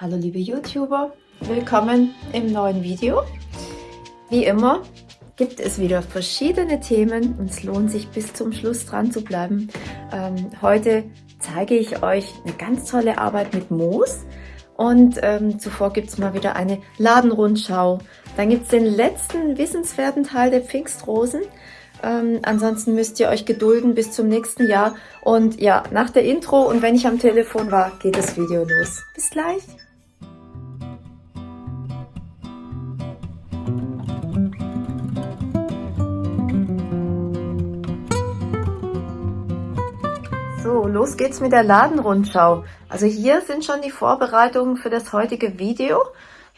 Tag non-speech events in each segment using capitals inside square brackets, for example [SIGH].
Hallo liebe YouTuber, willkommen im neuen Video. Wie immer gibt es wieder verschiedene Themen und es lohnt sich bis zum Schluss dran zu bleiben. Ähm, heute zeige ich euch eine ganz tolle Arbeit mit Moos und ähm, zuvor gibt es mal wieder eine Ladenrundschau. Dann gibt es den letzten wissenswerten Teil der Pfingstrosen ähm, ansonsten müsst ihr euch gedulden bis zum nächsten Jahr. Und ja, nach der Intro und wenn ich am Telefon war, geht das Video los. Bis gleich! Los geht's mit der Ladenrundschau. Also hier sind schon die Vorbereitungen für das heutige Video.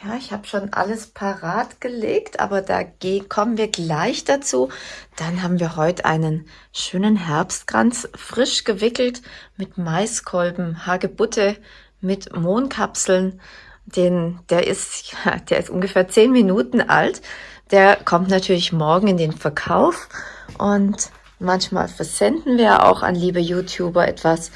Ja, ich habe schon alles parat gelegt, aber da kommen wir gleich dazu. Dann haben wir heute einen schönen Herbstkranz, frisch gewickelt mit Maiskolben, Hagebutte, mit Mohnkapseln. Den, der, ist, [LAUGHS] der ist ungefähr zehn Minuten alt. Der kommt natürlich morgen in den Verkauf und manchmal versenden wir auch an liebe YouTuber etwas.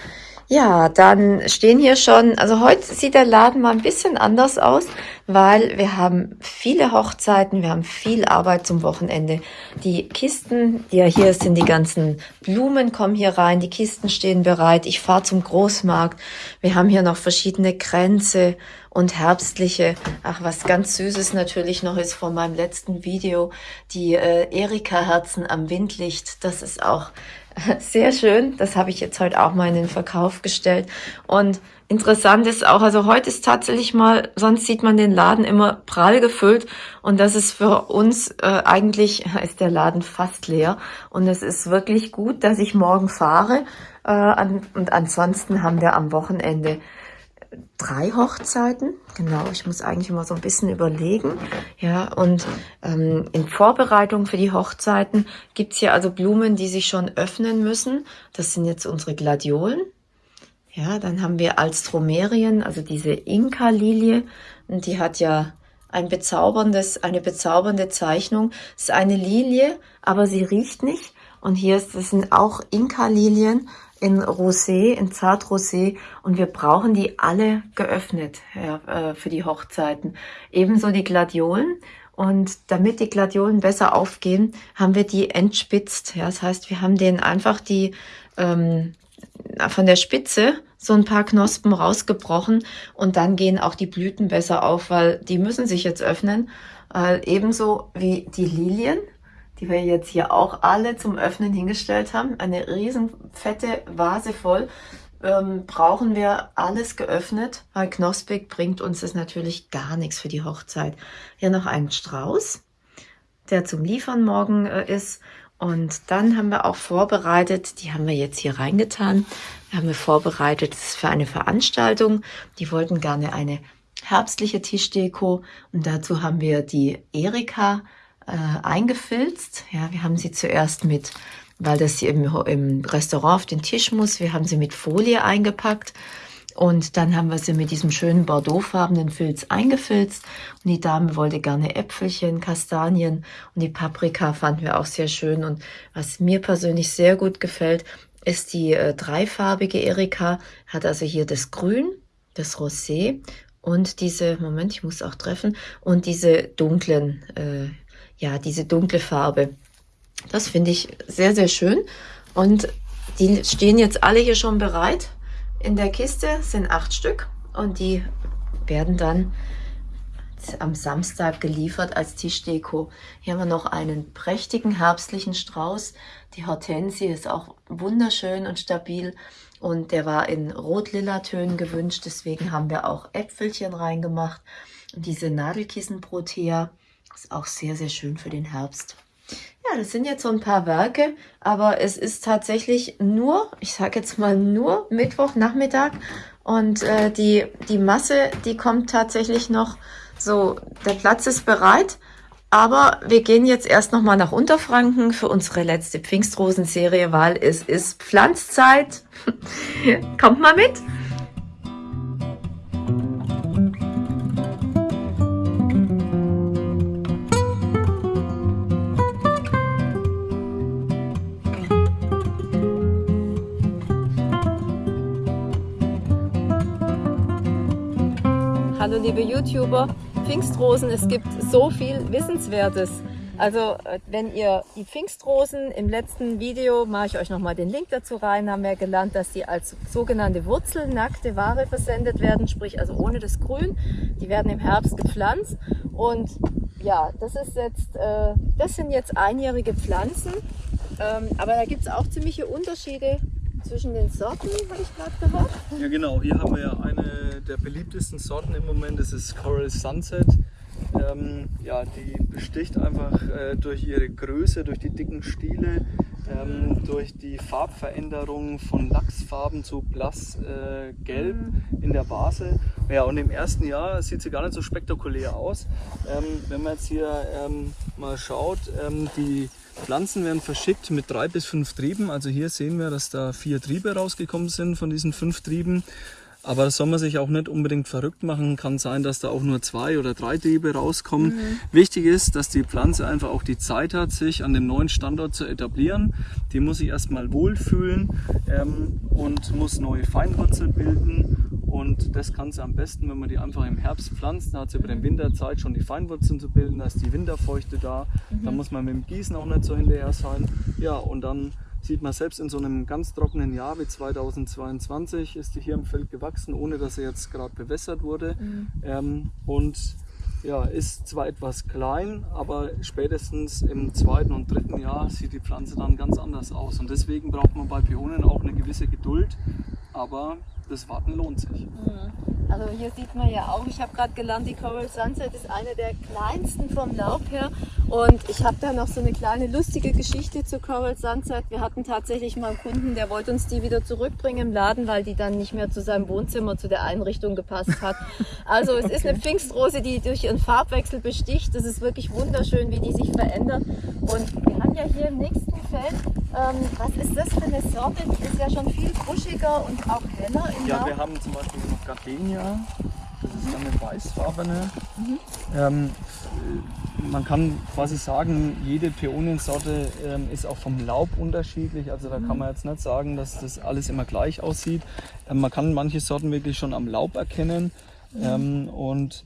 Ja, dann stehen hier schon, also heute sieht der Laden mal ein bisschen anders aus, weil wir haben viele Hochzeiten, wir haben viel Arbeit zum Wochenende. Die Kisten, die ja hier sind, die ganzen Blumen kommen hier rein, die Kisten stehen bereit. Ich fahre zum Großmarkt. Wir haben hier noch verschiedene Kränze und herbstliche. Ach, was ganz Süßes natürlich noch ist von meinem letzten Video, die äh, Erika-Herzen am Windlicht. Das ist auch [LAUGHS] sehr schön. Das habe ich jetzt heute auch mal in den Verkauf gestellt. Und interessant ist auch, also heute ist tatsächlich mal, sonst sieht man den Laden immer prall gefüllt. Und das ist für uns, äh, eigentlich [LAUGHS] ist der Laden fast leer. Und es ist wirklich gut, dass ich morgen fahre. Äh, an, und ansonsten haben wir am Wochenende drei Hochzeiten. Genau, ich muss eigentlich immer so ein bisschen überlegen. Ja, und ähm, in Vorbereitung für die Hochzeiten gibt's hier also Blumen, die sich schon öffnen müssen. Das sind jetzt unsere Gladiolen. Ja, dann haben wir Alstromerien, also diese Inka-Lilie. Und die hat ja ein bezauberndes, eine bezaubernde Zeichnung. Es ist eine Lilie, aber sie riecht nicht. Und hier ist, das sind auch Inka-Lilien in Rosé, in Zartrosé und wir brauchen die alle geöffnet ja, äh, für die Hochzeiten. Ebenso die Gladiolen und damit die Gladiolen besser aufgehen, haben wir die entspitzt. Ja, das heißt, wir haben denen einfach die ähm, von der Spitze so ein paar Knospen rausgebrochen und dann gehen auch die Blüten besser auf, weil die müssen sich jetzt öffnen. Äh, ebenso wie die Lilien die wir jetzt hier auch alle zum Öffnen hingestellt haben. Eine riesen fette Vase voll. Ähm, brauchen wir alles geöffnet, weil Knospig bringt uns das natürlich gar nichts für die Hochzeit. Hier noch einen Strauß, der zum Liefern morgen äh, ist. Und dann haben wir auch vorbereitet, die haben wir jetzt hier reingetan, haben wir vorbereitet, das ist für eine Veranstaltung. Die wollten gerne eine herbstliche Tischdeko und dazu haben wir die Erika äh, eingefilzt. Ja, wir haben sie zuerst mit, weil das hier im, im Restaurant auf den Tisch muss, wir haben sie mit Folie eingepackt. Und dann haben wir sie mit diesem schönen bordeauxfarbenen Filz eingefilzt. Und die Dame wollte gerne Äpfelchen, Kastanien und die Paprika fanden wir auch sehr schön. Und was mir persönlich sehr gut gefällt, ist die äh, dreifarbige Erika. Hat also hier das Grün, das Rosé und diese, Moment, ich muss auch treffen, und diese dunklen äh, ja, diese dunkle Farbe. Das finde ich sehr, sehr schön. Und die stehen jetzt alle hier schon bereit. In der Kiste sind acht Stück und die werden dann am Samstag geliefert als Tischdeko. Hier haben wir noch einen prächtigen herbstlichen Strauß. Die Hortensie ist auch wunderschön und stabil und der war in rot-lila Tönen gewünscht. Deswegen haben wir auch Äpfelchen reingemacht. Und diese Nadelkissenprotea ist auch sehr, sehr schön für den Herbst. Ja, das sind jetzt so ein paar Werke, aber es ist tatsächlich nur, ich sage jetzt mal nur Mittwochnachmittag und äh, die, die Masse, die kommt tatsächlich noch so, der Platz ist bereit, aber wir gehen jetzt erst nochmal nach Unterfranken für unsere letzte Pfingstrosenserie, weil es ist Pflanzzeit. [LAUGHS] Kommt mal mit! Liebe YouTuber, Pfingstrosen, es gibt so viel Wissenswertes. Also äh, wenn ihr die Pfingstrosen im letzten Video, mache ich euch nochmal den Link dazu rein, haben wir gelernt, dass sie als sogenannte wurzelnackte Ware versendet werden, sprich also ohne das Grün. Die werden im Herbst gepflanzt und ja, das ist jetzt, äh, das sind jetzt einjährige Pflanzen, ähm, aber da gibt es auch ziemliche Unterschiede zwischen den Sorten, habe ich gerade gehört. Ja genau, hier haben wir ja eine der beliebtesten Sorten im Moment, das ist Coral Sunset. Ähm, ja, die besticht einfach äh, durch ihre Größe, durch die dicken Stiele, ähm, durch die Farbveränderung von Lachsfarben zu blassgelb äh, mhm. in der Vase. Ja, und im ersten Jahr sieht sie gar nicht so spektakulär aus. Ähm, wenn man jetzt hier ähm, mal schaut, ähm, die Pflanzen werden verschickt mit drei bis fünf Trieben. Also hier sehen wir, dass da vier Triebe rausgekommen sind von diesen fünf Trieben. Aber das soll man sich auch nicht unbedingt verrückt machen. Kann sein, dass da auch nur zwei oder drei Triebe rauskommen. Mhm. Wichtig ist, dass die Pflanze einfach auch die Zeit hat, sich an dem neuen Standort zu etablieren. Die muss sich erstmal wohlfühlen ähm, und muss neue Feinwurzeln bilden. Und das kann sie am besten, wenn man die einfach im Herbst pflanzt. Dann hat sie über den Winter Zeit schon die Feinwurzeln zu bilden. Da ist die Winterfeuchte da. Mhm. Da muss man mit dem Gießen auch nicht so hinterher sein. Ja, und dann Sieht man selbst in so einem ganz trockenen Jahr wie 2022 ist die hier im Feld gewachsen, ohne dass sie jetzt gerade bewässert wurde. Mhm. Ähm, und ja, ist zwar etwas klein, aber spätestens im zweiten und dritten Jahr sieht die Pflanze dann ganz anders aus. Und deswegen braucht man bei Pionen auch eine gewisse Geduld, aber das Warten lohnt sich. Mhm. Also hier sieht man ja auch, ich habe gerade gelernt, die Coral Sunset ist eine der kleinsten vom Laub her. Und ich habe da noch so eine kleine lustige Geschichte zu Coral Sunset. Wir hatten tatsächlich mal einen Kunden, der wollte uns die wieder zurückbringen im Laden, weil die dann nicht mehr zu seinem Wohnzimmer, zu der Einrichtung gepasst hat. Also es okay. [LAUGHS] ist eine Pfingstrose, die durch ihren Farbwechsel besticht. Das ist wirklich wunderschön, wie die sich verändert. Und wir haben ja hier im nächsten Feld, ähm, was ist das für eine Sorte? Die ist ja schon viel buschiger und auch heller im Ja, Laub. wir haben zum Beispiel noch Gardenia. Das ist dann eine weißfarbene. Mhm. Ähm, man kann quasi sagen, jede Peoniensorte ähm, ist auch vom Laub unterschiedlich. Also da mhm. kann man jetzt nicht sagen, dass das alles immer gleich aussieht. Ähm, man kann manche Sorten wirklich schon am Laub erkennen. Mhm. Ähm, und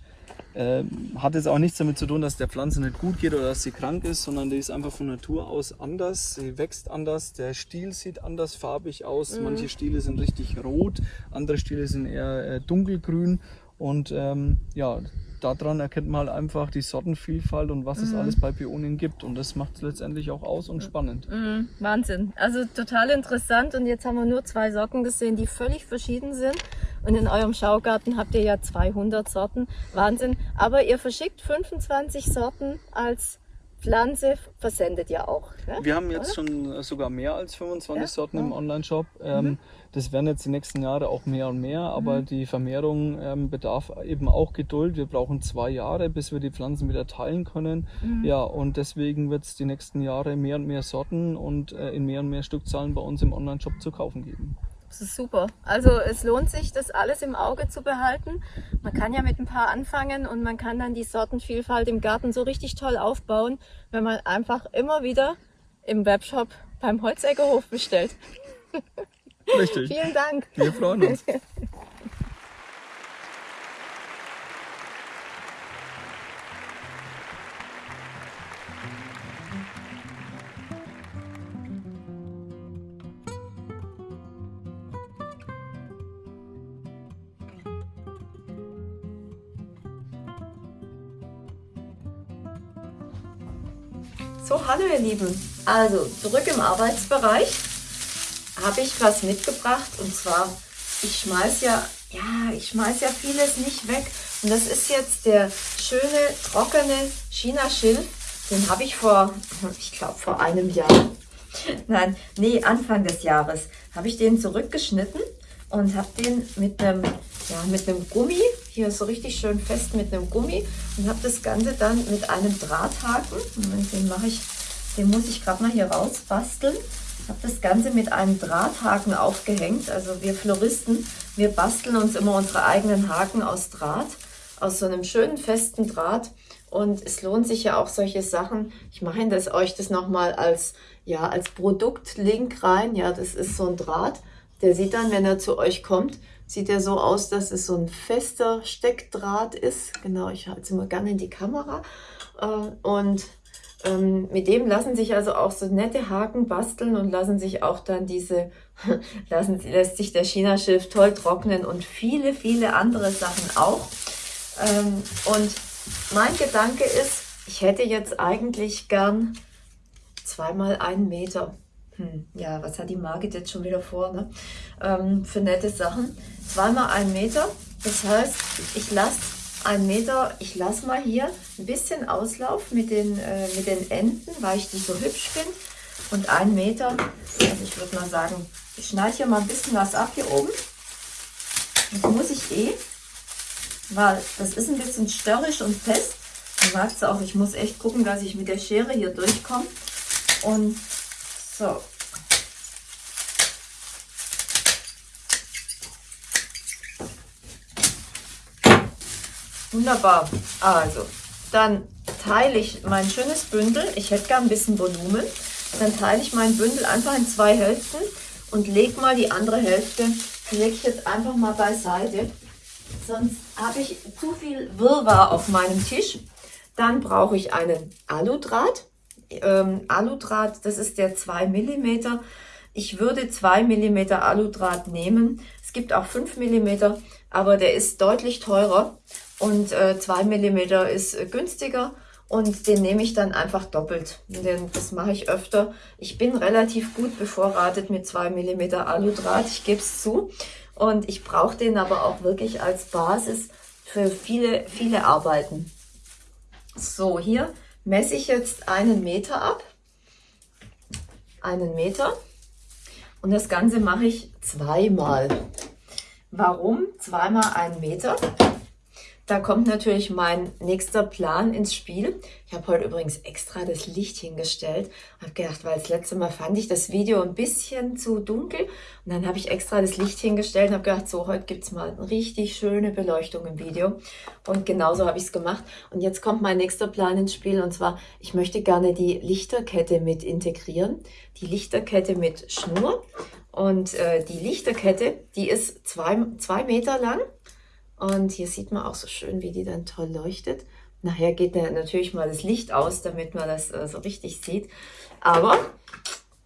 äh, hat jetzt auch nichts damit zu tun, dass der Pflanze nicht gut geht oder dass sie krank ist, sondern die ist einfach von Natur aus anders. Sie wächst anders, der Stiel sieht anders farbig aus. Mhm. Manche Stiele sind richtig rot, andere Stiele sind eher äh, dunkelgrün. Und ähm, ja, daran erkennt man halt einfach die Sortenvielfalt und was mhm. es alles bei Pionien gibt. Und das macht es letztendlich auch aus und spannend. Mhm. Wahnsinn. Also total interessant. Und jetzt haben wir nur zwei Sorten gesehen, die völlig verschieden sind. Und in eurem Schaugarten habt ihr ja 200 Sorten. Wahnsinn. Aber ihr verschickt 25 Sorten als Pflanze versendet ja auch. Ne? Wir haben jetzt Oder? schon sogar mehr als 25 ja? Sorten im Online-Shop. Ähm, mhm. Das werden jetzt die nächsten Jahre auch mehr und mehr, aber mhm. die Vermehrung ähm, bedarf eben auch Geduld. Wir brauchen zwei Jahre, bis wir die Pflanzen wieder teilen können. Mhm. Ja, und deswegen wird es die nächsten Jahre mehr und mehr Sorten und äh, in mehr und mehr Stückzahlen bei uns im Online-Shop zu kaufen geben. Das ist super. Also es lohnt sich, das alles im Auge zu behalten. Man kann ja mit ein paar anfangen und man kann dann die Sortenvielfalt im Garten so richtig toll aufbauen, wenn man einfach immer wieder im Webshop beim Holzeckerhof bestellt. [LAUGHS] Richtig. Vielen Dank. Wir freuen uns. So, hallo ihr Lieben. Also, zurück im Arbeitsbereich habe ich was mitgebracht und zwar, ich schmeiß ja, ja, ich schmeiß ja vieles nicht weg. Und das ist jetzt der schöne, trockene China-Schilf. Den habe ich vor, [LAUGHS] ich glaube vor einem Jahr, [LAUGHS] nein, nee, Anfang des Jahres, habe ich den zurückgeschnitten und habe den mit einem, ja, mit einem Gummi, hier so richtig schön fest mit einem Gummi und habe das Ganze dann mit einem Drahthaken, den mache ich, den muss ich gerade mal hier raus basteln, habe das Ganze mit einem Drahthaken aufgehängt, also wir Floristen, wir basteln uns immer unsere eigenen Haken aus Draht, aus so einem schönen festen Draht und es lohnt sich ja auch solche Sachen. Ich mache das, euch das nochmal als, ja, als Produktlink rein. Ja, das ist so ein Draht. Der sieht dann, wenn er zu euch kommt, sieht er so aus, dass es so ein fester Steckdraht ist. Genau, ich halte es immer gerne in die Kamera. Äh, und ähm, mit dem lassen sich also auch so nette Haken basteln und lassen sich auch dann diese, [LAUGHS] lassen, lässt sich der China-Schilf toll trocknen und viele, viele andere Sachen auch. Ähm, und mein Gedanke ist, ich hätte jetzt eigentlich gern zweimal einen Meter. Hm, ja, was hat die Margit jetzt schon wieder vor, ne? Ähm, für nette Sachen. Zweimal einen Meter. Das heißt, ich lasse ein Meter, ich lasse mal hier ein bisschen Auslauf mit den, äh, mit den Enden, weil ich die so hübsch finde. Und ein Meter, also ich würde mal sagen, ich schneide hier mal ein bisschen was ab hier oben. Das muss ich eh, weil das ist ein bisschen störrisch und fest. Du merkst auch, ich muss echt gucken, dass ich mit der Schere hier durchkomme. Und so, Wunderbar. Also, dann teile ich mein schönes Bündel. Ich hätte gern ein bisschen Volumen. Dann teile ich mein Bündel einfach in zwei Hälften und lege mal die andere Hälfte, lege ich jetzt einfach mal beiseite. Sonst habe ich zu viel Wirrwarr auf meinem Tisch. Dann brauche ich einen Aludraht. Ähm, Aludraht, das ist der 2 mm. Ich würde 2 mm Aludraht nehmen. Es gibt auch 5 mm, aber der ist deutlich teurer und äh, 2 mm ist äh, günstiger und den nehme ich dann einfach doppelt. Den, das mache ich öfter. Ich bin relativ gut bevorratet mit 2 mm Aludraht, ich gebe es zu. Und ich brauche den aber auch wirklich als Basis für viele, viele Arbeiten. So, hier messe ich jetzt einen Meter ab. Einen Meter. Und das Ganze mache ich zweimal. Warum? Zweimal einen Meter. Da kommt natürlich mein nächster Plan ins Spiel. Ich habe heute übrigens extra das Licht hingestellt. Habe gedacht, weil das letzte Mal fand ich das Video ein bisschen zu dunkel. Und dann habe ich extra das Licht hingestellt und habe gedacht, so, heute gibt es mal eine richtig schöne Beleuchtung im Video. Und genauso habe ich es gemacht. Und jetzt kommt mein nächster Plan ins Spiel. Und zwar, ich möchte gerne die Lichterkette mit integrieren. Die Lichterkette mit Schnur. Und äh, die Lichterkette, die ist zwei, zwei Meter lang und hier sieht man auch so schön, wie die dann toll leuchtet. Nachher geht natürlich mal das Licht aus, damit man das äh, so richtig sieht. Aber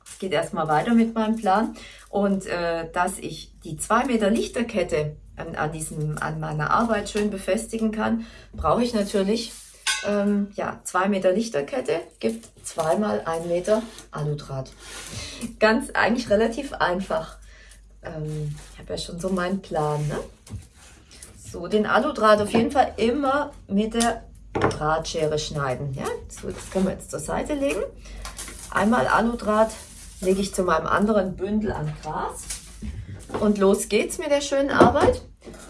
es geht erstmal weiter mit meinem Plan. Und äh, dass ich die 2 Meter Lichterkette an, an, diesem, an meiner Arbeit schön befestigen kann, brauche ich natürlich ähm, ja, 2 Meter Lichterkette, gibt zweimal 1 Meter Aludraht. Ganz eigentlich relativ einfach. Ähm, ich habe ja schon so meinen Plan. Ne? So, den Aludraht auf jeden Fall immer mit der Drahtschere schneiden. Ja, so, das können wir jetzt zur Seite legen. Einmal Aludraht lege ich zu meinem anderen Bündel an Gras. Und los geht's mit der schönen Arbeit.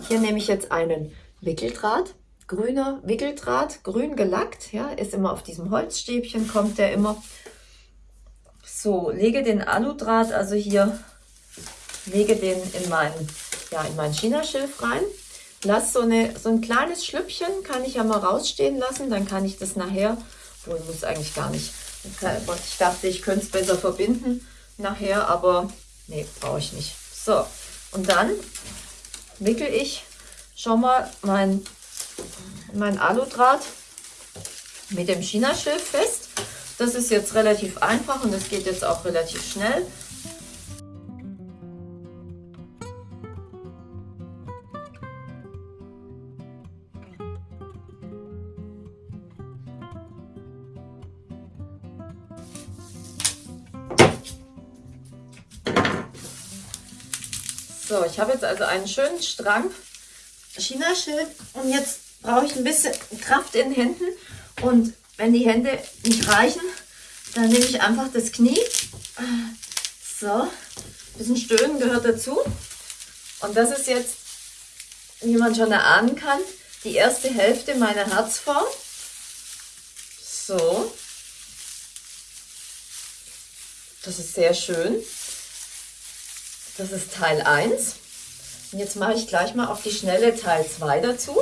Hier nehme ich jetzt einen Wickeldraht, grüner Wickeldraht, grün gelackt, ja, ist immer auf diesem Holzstäbchen, kommt der immer. So, lege den Aludraht also hier, lege den in meinen, ja, in mein Chinaschilf rein lasse so, eine, so ein kleines Schlüppchen, kann ich ja mal rausstehen lassen, dann kann ich das nachher, wohl muss eigentlich gar nicht, ich dachte, ich könnte es besser verbinden nachher, aber nee, brauche ich nicht. So, und dann wickel ich schon mal mein, mein Aludraht mit dem China-Schilf fest. Das ist jetzt relativ einfach und das geht jetzt auch relativ schnell. Ich habe jetzt also einen schönen Strang China-Schild und jetzt brauche ich ein bisschen Kraft in den Händen und wenn die Hände nicht reichen, dann nehme ich einfach das Knie. So, ein bisschen Stöhnen gehört dazu. Und das ist jetzt, wie man schon erahnen kann, die erste Hälfte meiner Herzform. So. Das ist sehr schön. Das ist Teil 1. Und jetzt mache ich gleich mal auf die schnelle Teil 2 dazu.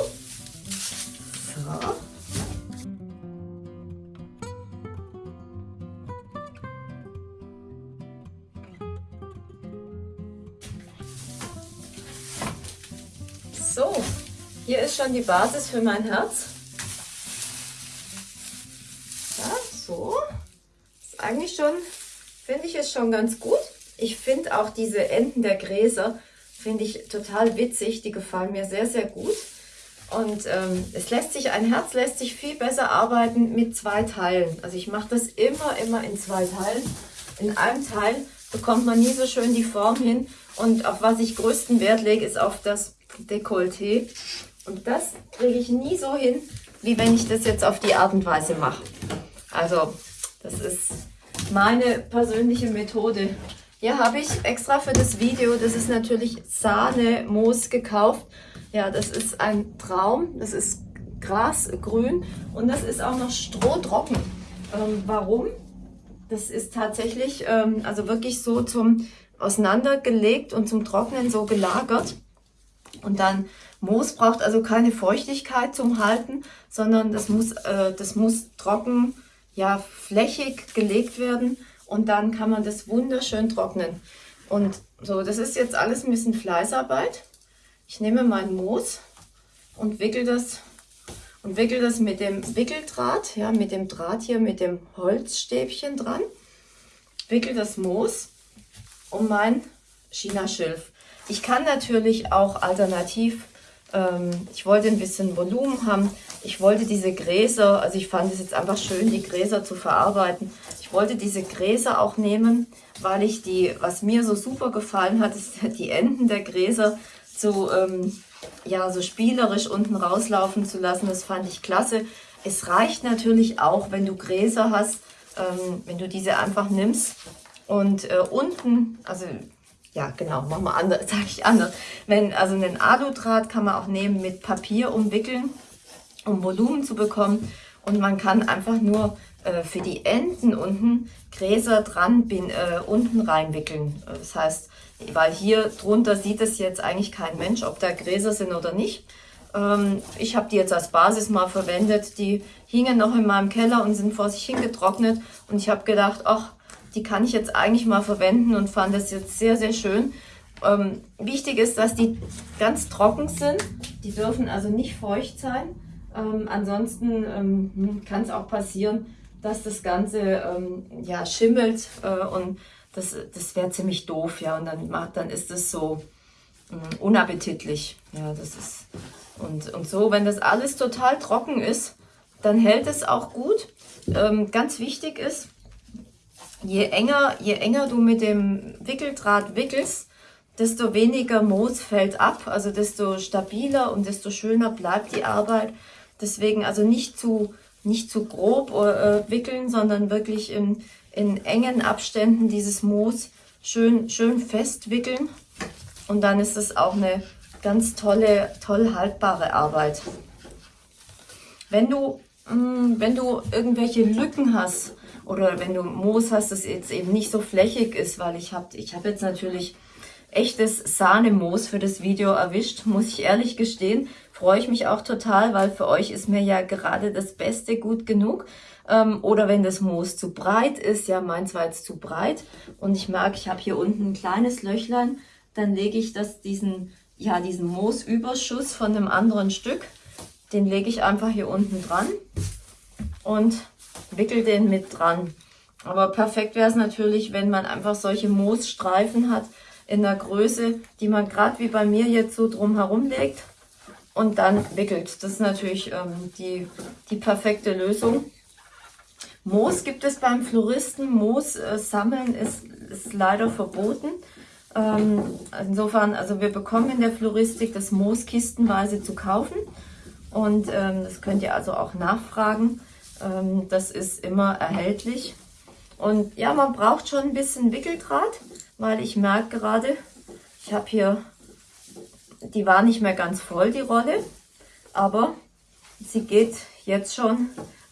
So. hier ist schon die Basis für mein Herz. Ja, so. Ist eigentlich schon, finde ich es schon ganz gut. Ich finde auch diese Enden der Gräser, finde ich total witzig. Die gefallen mir sehr, sehr gut. Und ähm, es lässt sich, ein Herz lässt sich viel besser arbeiten mit zwei Teilen. Also ich mache das immer, immer in zwei Teilen. In einem Teil bekommt man nie so schön die Form hin. Und auf was ich größten Wert lege, ist auf das Dekolleté. Und das kriege ich nie so hin, wie wenn ich das jetzt auf die Art und Weise mache. Also, das ist meine persönliche Methode. Hier habe ich extra für das Video, das ist natürlich Sahne-Moos gekauft. Ja, das ist ein Traum. Das ist grasgrün und das ist auch noch strohtrocken. Ähm, warum? Das ist tatsächlich ähm, also wirklich so zum auseinandergelegt und zum Trocknen so gelagert. Und dann Moos braucht also keine Feuchtigkeit zum Halten, sondern das muss, äh, das muss trocken, ja, flächig gelegt werden und dann kann man das wunderschön trocknen. Und so, das ist jetzt alles ein bisschen Fleißarbeit. Ich nehme mein Moos und wickel das und wickel das mit dem Wickeldraht, ja, mit dem Draht hier, mit dem Holzstäbchen dran. Wickel das Moos um mein China-Schilf. Ich kann natürlich auch alternativ, ähm, ich wollte ein bisschen Volumen haben, ich wollte diese Gräser, also ich fand es jetzt einfach schön, die Gräser zu verarbeiten. Wollte diese Gräser auch nehmen, weil ich die, was mir so super gefallen hat, ist [LAUGHS] die Enden der Gräser so, ähm, ja, so spielerisch unten rauslaufen zu lassen. Das fand ich klasse. Es reicht natürlich auch, wenn du Gräser hast, ähm, wenn du diese einfach nimmst und äh, unten, also ja genau, machen wir anders, [LAUGHS] sage ich anders. Wenn, also einen Aludraht kann man auch nehmen mit Papier umwickeln, um Volumen zu bekommen. Und man kann einfach nur äh, für die Enden unten Gräser dran bin, äh, unten reinwickeln. Das heißt, weil hier drunter sieht es jetzt eigentlich kein Mensch, ob da Gräser sind oder nicht. Ähm, ich habe die jetzt als Basis mal verwendet. Die hingen noch in meinem Keller und sind vor sich hingetrocknet. Und ich habe gedacht, ach, die kann ich jetzt eigentlich mal verwenden und fand das jetzt sehr, sehr schön. Ähm, wichtig ist, dass die ganz trocken sind. Die dürfen also nicht feucht sein. Ähm, ansonsten ähm, hm, kann es auch passieren, dass das Ganze ähm, ja, schimmelt äh, und das, das wäre ziemlich doof. Ja, und dann, macht, dann ist es so äh, unappetitlich. Ja, das ist, und, und so, wenn das alles total trocken ist, dann hält es auch gut. Ähm, ganz wichtig ist, je enger, je enger du mit dem Wickeldraht wickelst, desto weniger Moos fällt ab, also desto stabiler und desto schöner bleibt die Arbeit. Deswegen also nicht zu, nicht zu grob äh, wickeln, sondern wirklich in, in engen Abständen dieses Moos schön, schön fest wickeln. Und dann ist es auch eine ganz tolle, toll haltbare Arbeit. Wenn du, mh, mm, wenn du irgendwelche Lücken hast, oder wenn du Moos hast, das jetzt eben nicht so flächig ist, weil ich habe ich hab jetzt natürlich echtes Sahnemoos für das Video erwischt, muss ich ehrlich gestehen. Freue ich mich auch total, weil für euch ist mir ja gerade das Beste gut genug. Ähm, oder wenn das Moos zu breit ist, ja meins war jetzt zu breit und ich merke, ich habe hier unten ein kleines Löchlein, dann lege ich das diesen, ja, diesen Moosüberschuss von einem anderen Stück, den lege ich einfach hier unten dran und wickel den mit dran. Aber perfekt wäre es natürlich, wenn man einfach solche Moosstreifen hat in der Größe, die man gerade wie bei mir jetzt so drum herum legt und dann wickelt. Das ist natürlich ähm, die, die perfekte Lösung. Moos gibt es beim Floristen. Moos äh, sammeln ist, ist leider verboten. Ähm, insofern, also wir bekommen in der Floristik das Moos kistenweise zu kaufen. Und ähm, das könnt ihr also auch nachfragen. Ähm, das ist immer erhältlich. Und ja, man braucht schon ein bisschen Wickeldraht, weil ich merke gerade, ich habe hier, die war nicht mehr ganz voll, die Rolle, aber sie geht jetzt schon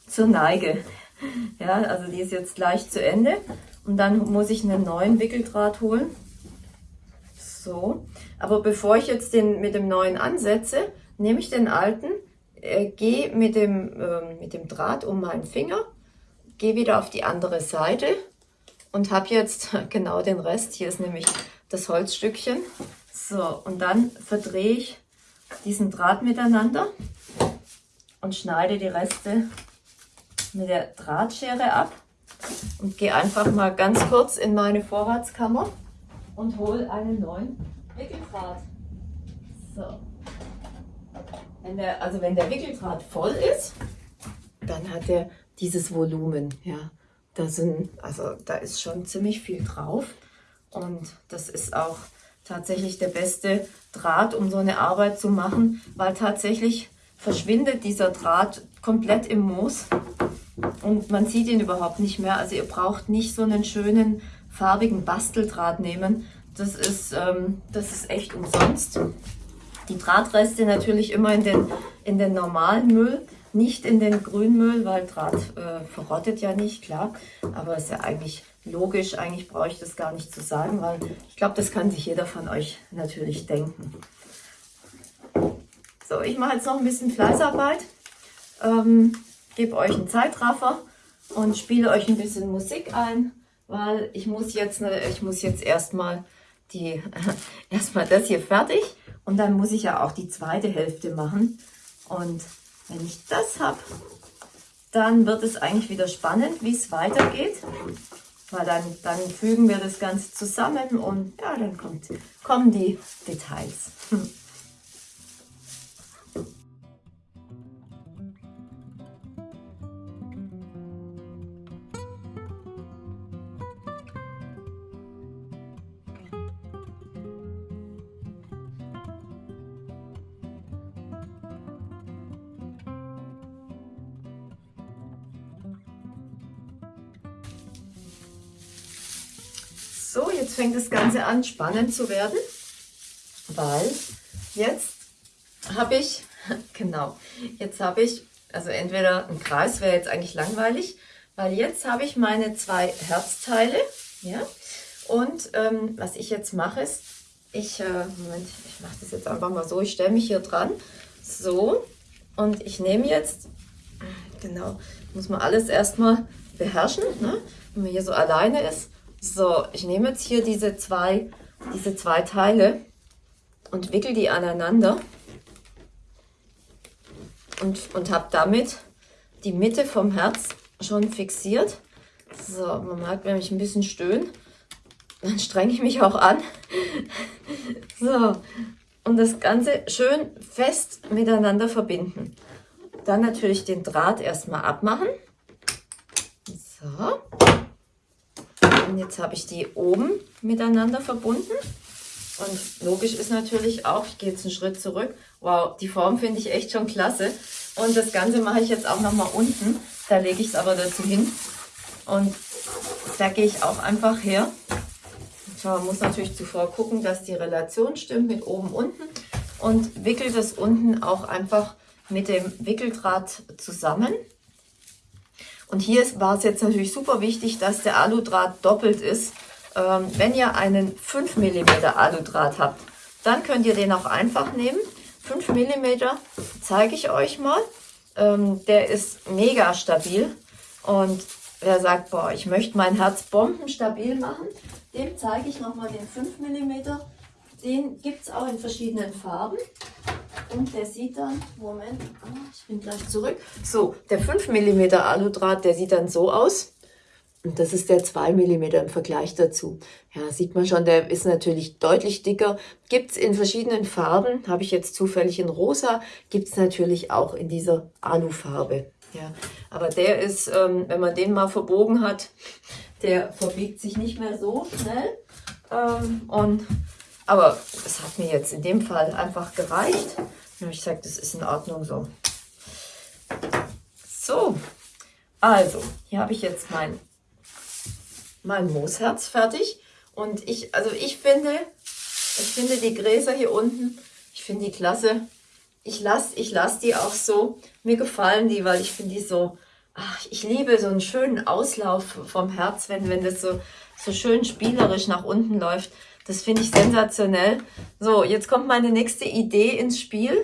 zur Neige. Ja, also die ist jetzt gleich zu Ende und dann muss ich einen neuen Wickeldraht holen. So, aber bevor ich jetzt den mit dem neuen ansetze, nehme ich den alten äh, gehe mit äh, mit dem Draht um meinen Finger, gehe wieder auf die andere Seite und habe jetzt [LAUGHS] genau den Rest. Hier ist nämlich das Holzstückchen. So, und dann verdrehe ich diesen Draht miteinander und schneide die Reste mit der Drahtschere ab und gehe einfach mal ganz kurz in meine Vorratskammer und hole einen neuen Wickeldraht. So. Wenn der, also wenn der Wickeldraht voll ist, dann hat er dieses Volumen. Ja, da sind, also da ist schon ziemlich viel drauf und das ist auch tatsächlich der beste Draht, um so eine Arbeit zu machen, weil tatsächlich verschwindet dieser Draht komplett im Moos und man sieht ihn überhaupt nicht mehr. Also ihr braucht nicht so einen schönen farbigen Basteldraht nehmen. Das ist, ähm, das ist echt umsonst. Die Drahtreste natürlich immer in den, in den normalen Müll, nicht in den Grünmüll, weil Draht äh, verrottet ja nicht, klar. Aber ist ja eigentlich logisch, eigentlich brauche ich das gar nicht zu sagen, weil ich glaube, das kann sich jeder von euch natürlich denken. So, ich mache jetzt noch ein bisschen Fleißarbeit, ähm, gebe euch einen Zeitraffer und spiele euch ein bisschen Musik ein, weil ich muss jetzt, ne, ich muss jetzt erstmal die, [LAUGHS] erstmal das hier fertig und dann muss ich ja auch die zweite Hälfte machen. Und wenn ich das habe, dann wird es eigentlich wieder spannend, wie es weitergeht. Weil dann, dann fügen wir das Ganze zusammen und ja, dann kommt, kommen die Details. Fängt das Ganze an spannend zu werden, weil jetzt habe ich, [LAUGHS] genau, jetzt habe ich, also entweder ein Kreis wäre jetzt eigentlich langweilig, weil jetzt habe ich meine zwei Herzteile, ja, und ähm, was ich jetzt mache ist, ich, äh, Moment, ich mache das jetzt einfach mal so, ich stelle mich hier dran, so, und ich nehme jetzt, genau, muss man alles erstmal beherrschen, ne? wenn man hier so alleine ist, so, ich nehme jetzt hier diese zwei, diese zwei Teile und wickel die aneinander und, und habe damit die Mitte vom Herz schon fixiert. So, man merkt, wenn ich ein bisschen stöhne, dann strenge ich mich auch an. [LAUGHS] so, und das Ganze schön fest miteinander verbinden. Dann natürlich den Draht erstmal abmachen. So. Und jetzt habe ich die oben miteinander verbunden. Und logisch ist natürlich auch, ich gehe jetzt einen Schritt zurück, wow, die Form finde ich echt schon klasse. Und das Ganze mache ich jetzt auch nochmal unten. Da lege ich es aber dazu hin. Und da gehe ich auch einfach her. Man muss natürlich zuvor gucken, dass die Relation stimmt mit oben, unten. Und wickel das unten auch einfach mit dem Wickeldraht zusammen. Und hier war es jetzt natürlich super wichtig, dass der Aludraht doppelt ist. Ähm, wenn ihr einen 5 mm Aludraht habt, dann könnt ihr den auch einfach nehmen. 5 mm zeige ich euch mal. Ähm, der ist mega stabil. Und wer sagt, boah, ich möchte mein Herz bombenstabil machen, dem zeige ich nochmal den 5 mm. Den gibt es auch in verschiedenen Farben. Und der sieht dann, Moment, ah, ich bin gleich zurück. So, der 5 mm Aludraht, der sieht dann so aus. Und das ist der 2 mm im Vergleich dazu. Ja, sieht man schon, der ist natürlich deutlich dicker. Gibt es in verschiedenen Farben, habe ich jetzt zufällig in rosa, gibt es natürlich auch in dieser Alufarbe. Ja, aber der ist, ähm, wenn man den mal verbogen hat, der verbiegt sich nicht mehr so schnell. Ähm, und, aber es hat mir jetzt in dem Fall einfach gereicht. Ich sage, das ist in Ordnung so. So, also, hier habe ich jetzt mein, mein Moosherz fertig. Und ich, also ich finde, ich finde die Gräser hier unten, ich finde die klasse. Ich lasse ich lass die auch so. Mir gefallen die, weil ich finde die so, ach, ich liebe so einen schönen Auslauf vom Herz, wenn, wenn das so, so schön spielerisch nach unten läuft. Das finde ich sensationell. So, jetzt kommt meine nächste Idee ins Spiel.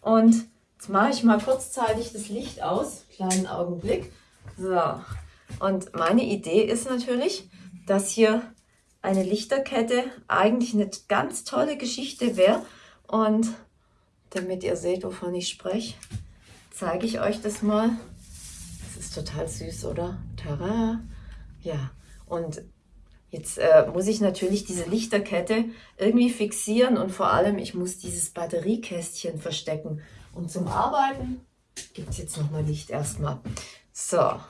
Und jetzt mache ich mal kurzzeitig das Licht aus. Kleinen Augenblick. So. Und meine Idee ist natürlich, dass hier eine Lichterkette eigentlich eine ganz tolle Geschichte wäre. Und damit ihr seht, wovon ich spreche, zeige ich euch das mal. Das ist total süß, oder? Tada! Ja, und jetzt äh, muss ich natürlich diese Lichterkette irgendwie fixieren und vor allem, ich muss dieses Batteriekästchen verstecken. Und zum Arbeiten gibt es jetzt nochmal Licht erstmal. So,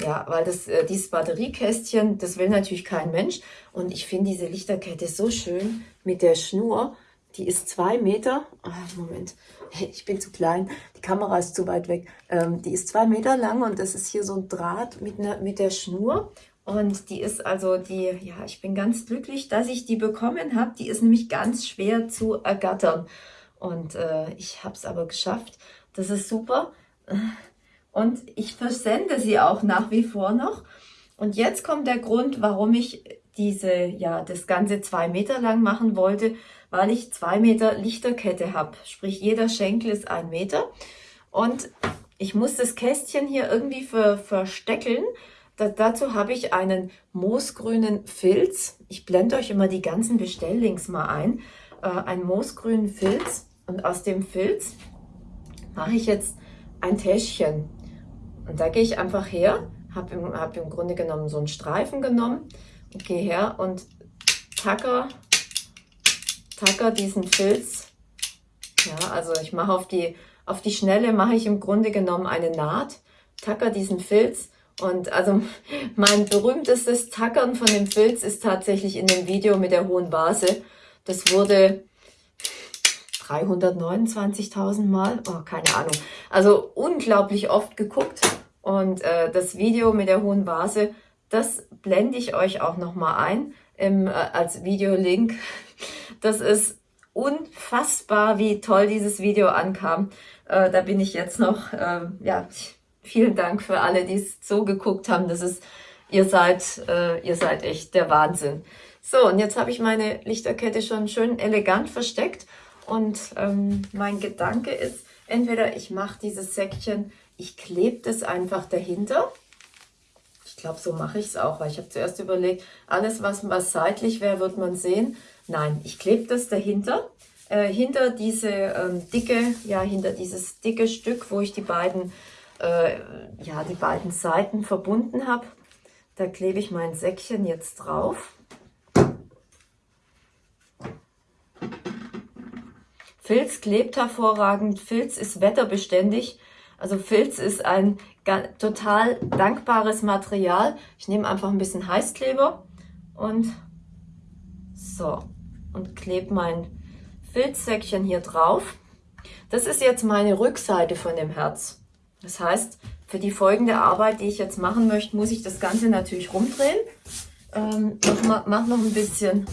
ja, weil das, äh, dieses Batteriekästchen, das will natürlich kein Mensch. Und ich finde diese Lichterkette so schön mit der Schnur. Die ist zwei Meter. Ah, Moment, [LAUGHS] ich bin zu klein. Die Kamera ist zu weit weg. Ähm, die ist zwei Meter lang und das ist hier so ein Draht mit, ne, mit der Schnur. Und die ist also die, ja, ich bin ganz glücklich, dass ich die bekommen habe. Die ist nämlich ganz schwer zu ergattern. Und äh, ich habe es aber geschafft. Das ist super. Und ich versende sie auch nach wie vor noch. Und jetzt kommt der Grund, warum ich diese, ja, das Ganze zwei Meter lang machen wollte, weil ich zwei Meter Lichterkette habe. Sprich, jeder Schenkel ist ein Meter. Und ich muss das Kästchen hier irgendwie ver versteckeln. Da, dazu habe ich einen moosgrünen Filz. Ich blende euch immer die ganzen Bestelllinks mal ein. Äh, einen moosgrünen Filz. Und aus dem Filz mache ich jetzt ein Täschchen. Und da gehe ich einfach her, habe im, hab im Grunde genommen so einen Streifen genommen und gehe her und tacker, tacker diesen Filz. Ja, also ich mache auf die, auf die Schnelle mache ich im Grunde genommen eine Naht, tacker diesen Filz und also [LAUGHS] mein berühmtestes Tackern von dem Filz ist tatsächlich in dem Video mit der hohen Vase. Das wurde 329.000 Mal, oh, keine Ahnung. Also unglaublich oft geguckt. Und äh, das Video mit der hohen Vase, das blende ich euch auch nochmal ein im, äh, als Videolink. [LAUGHS] Das ist unfassbar, wie toll dieses Video ankam. Äh, da bin ich jetzt noch, äh, ja, vielen Dank für alle, die es so geguckt haben. Das ist, ihr seid, äh, ihr seid echt der Wahnsinn. So, und jetzt habe ich meine Lichterkette schon schön elegant versteckt. Und ähm, mein Gedanke ist, entweder ich mache dieses Säckchen ich klebe das einfach dahinter. Ich glaube, so mache ich es auch, weil ich habe zuerst überlegt, alles, was, was seitlich wäre, wird man sehen. Nein, ich klebe das dahinter, äh, hinter diese ähm, dicke, ja, hinter dieses dicke Stück, wo ich die beiden, äh, ja, die beiden Seiten verbunden habe. Da klebe ich mein Säckchen jetzt drauf. Filz klebt hervorragend, Filz ist wetterbeständig. Also Filz ist ein total dankbares Material. Ich nehme einfach ein bisschen Heißkleber und so und klebe mein Filzsäckchen hier drauf. Das ist jetzt meine Rückseite von dem Herz. Das heißt, für die folgende Arbeit, die ich jetzt machen möchte, muss ich das Ganze natürlich rumdrehen. Ähm, mach, mal, mach noch ein bisschen,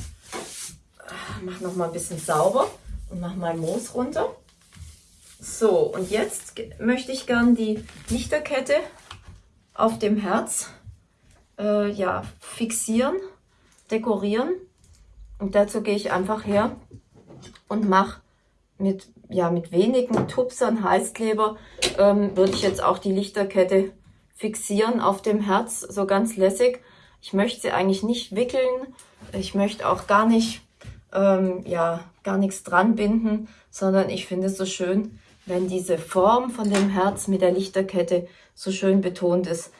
mach noch mal ein bisschen sauber und mach mein Moos runter. So, und jetzt möchte ich gern die Lichterkette auf dem Herz äh, ja, fixieren, dekorieren. Und dazu gehe ich einfach her und mache mit, ja, mit wenigen Tupsern Heißkleber, ähm, würde ich jetzt auch die Lichterkette fixieren auf dem Herz, so ganz lässig. Ich möchte sie eigentlich nicht wickeln, ich möchte auch gar nicht, ähm, ja, gar nichts dran binden, sondern ich finde es so schön, wenn diese Form von dem Herz mit der Lichterkette so schön betont ist.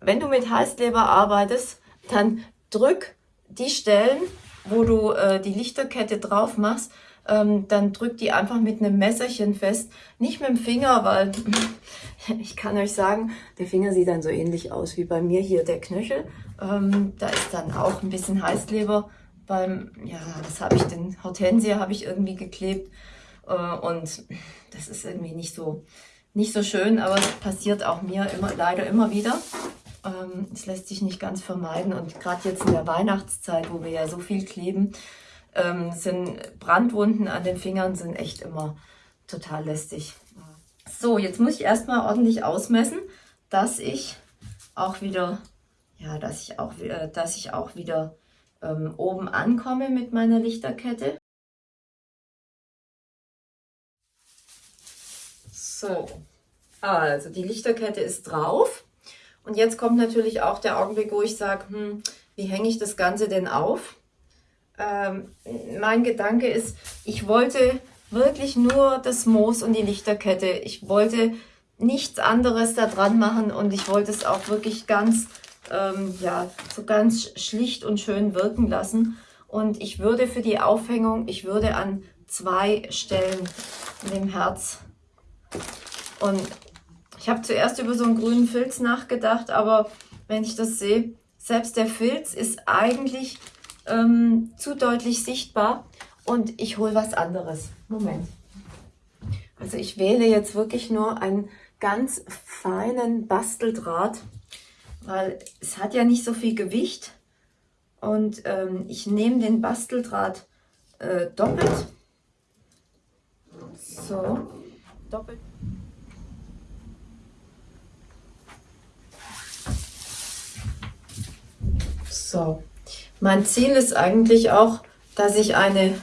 Wenn du mit Heißkleber arbeitest, dann drück die Stellen, wo du äh, die Lichterkette drauf machst, ähm, dann drück die einfach mit einem Messerchen fest. Nicht mit dem Finger, weil [LAUGHS] ich kann euch sagen, der Finger sieht dann so ähnlich aus wie bei mir hier der Knöchel. Ähm, da ist dann auch ein bisschen Heißkleber beim, ja, was habe ich denn? Hortensia habe ich irgendwie geklebt. Äh, und das ist irgendwie nicht so, nicht so schön, aber es passiert auch mir immer, leider immer wieder. Ähm, es lässt sich nicht ganz vermeiden und gerade jetzt in der Weihnachtszeit, wo wir ja so viel kleben, ähm, sind Brandwunden an den Fingern sind echt immer total lästig. So, jetzt muss ich erstmal ordentlich ausmessen, dass ich auch wieder, ja, dass ich auch, äh, dass ich auch wieder ähm, oben ankomme mit meiner Lichterkette. So, also die Lichterkette ist drauf. Und jetzt kommt natürlich auch der Augenblick, wo ich sage, hm, wie hänge ich das Ganze denn auf? Ähm, mein Gedanke ist, ich wollte wirklich nur das Moos und die Lichterkette. Ich wollte nichts anderes da dran machen und ich wollte es auch wirklich ganz, ähm, ja, so ganz schlicht und schön wirken lassen. Und ich würde für die Aufhängung, ich würde an zwei Stellen in dem Herz und ich habe zuerst über so einen grünen Filz nachgedacht, aber wenn ich das sehe, selbst der Filz ist eigentlich ähm, zu deutlich sichtbar und ich hole was anderes. Moment. Also ich wähle jetzt wirklich nur einen ganz feinen Basteldraht, weil es hat ja nicht so viel Gewicht und ähm, ich nehme den Basteldraht äh, doppelt. So, doppelt. So, mein Ziel ist eigentlich auch, dass ich eine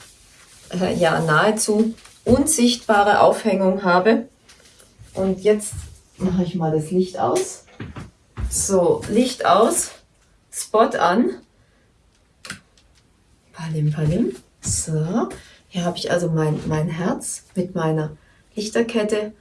äh, ja nahezu unsichtbare Aufhängung habe. Und jetzt mache ich mal das Licht aus. So, Licht aus, Spot an. Palim, palim. So, hier habe ich also mein, mein Herz mit meiner Lichterkette.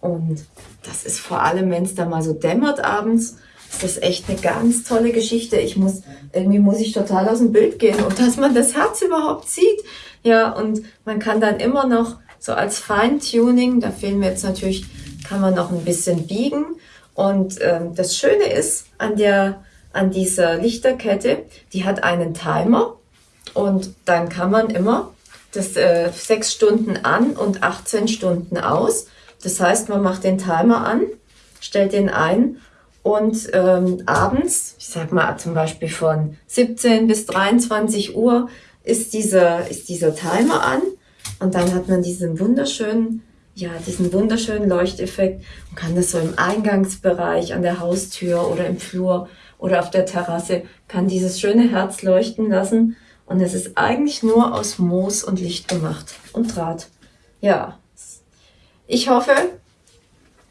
Und das ist vor allem, wenn es da mal so dämmert abends, ist das echt eine ganz tolle Geschichte. Ich muss, irgendwie muss ich total aus dem Bild gehen und dass man das Herz überhaupt sieht. Ja, und man kann dann immer noch so als Feintuning, da fehlen mir jetzt natürlich, kann man noch ein bisschen biegen. Und ähm, das Schöne ist an der, an dieser Lichterkette, die hat einen Timer und dann kann man immer das äh, 6 Stunden an und 18 Stunden aus. Das heißt, man macht den Timer an, stellt den ein und ähm, abends, ich sag mal zum Beispiel von 17 bis 23 Uhr, ist dieser, ist dieser Timer an. Und dann hat man diesen wunderschönen, ja, diesen wunderschönen Leuchteffekt und kann das so im Eingangsbereich, an der Haustür oder im Flur oder auf der Terrasse, kann dieses schöne Herz leuchten lassen. Und es ist eigentlich nur aus Moos und Licht gemacht und Draht. Ja, ich hoffe,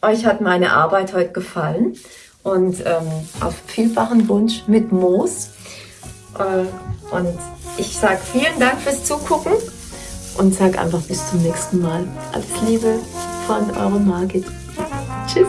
euch hat meine Arbeit heute gefallen und ähm, auf vielfachen Wunsch mit Moos. Äh, und ich sage vielen Dank fürs Zugucken und sage einfach bis zum nächsten Mal. Alles Liebe von eurer Margit. Tschüss.